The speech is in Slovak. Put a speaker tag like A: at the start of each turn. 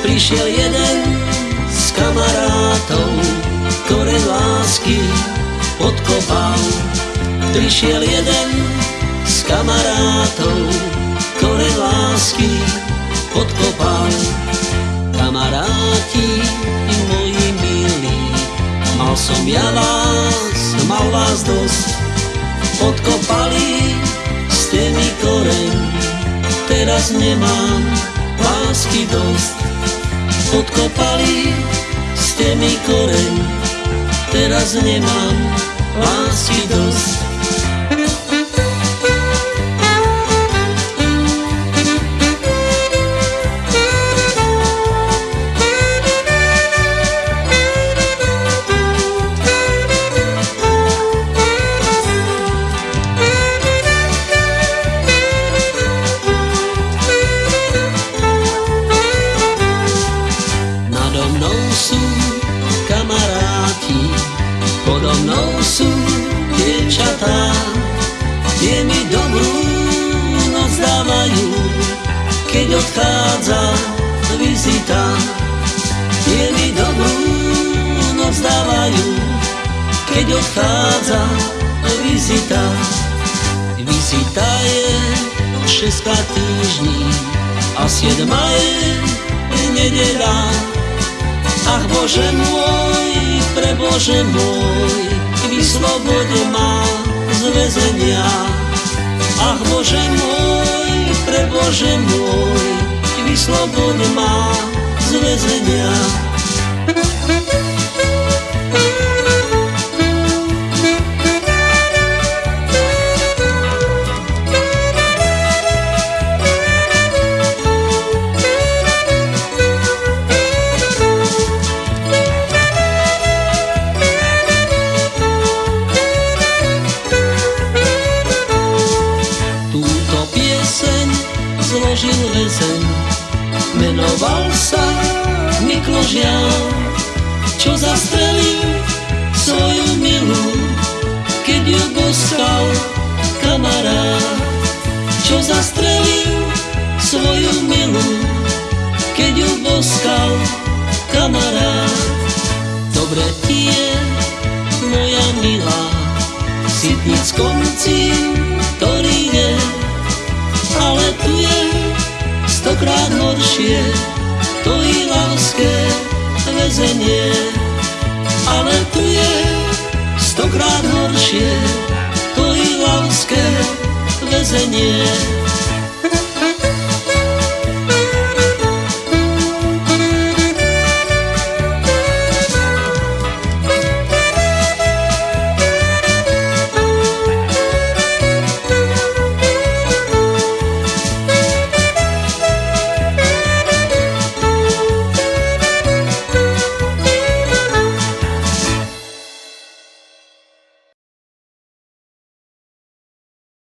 A: Prišiel jeden z kamarátov, ktoré lásky podkopal. Prišiel jeden z kamarátov, ktoré lásky podkopal. Kamaráti moji milí, mal som ja vás, mal vás dosť. Podkopali ste mi koreň, teraz nemám lásky dosť. Podkopali ste mi koreň, teraz nemám lásky dosť. Odchádza vizita. Je mi dobrú noc dávajú, keď odchádza vizita. Vizita je šestka týždní a siedma je nedela. Ach Bože môj, pre Bože môj, vyslobode ma z väzenia. Ach Bože môj, pre Bože môj, vyslobodne má z väzenia. Menoval sa Mikložian, čo zastrelil svoju milu, keď ju boskal kamarát. Čo zastrelil svoju milu, keď ju boskal kamarát. Dobre ti je, moja milá, v sitnickom väzenie. Ale tu je stokrát horšie, to i láske väzenie.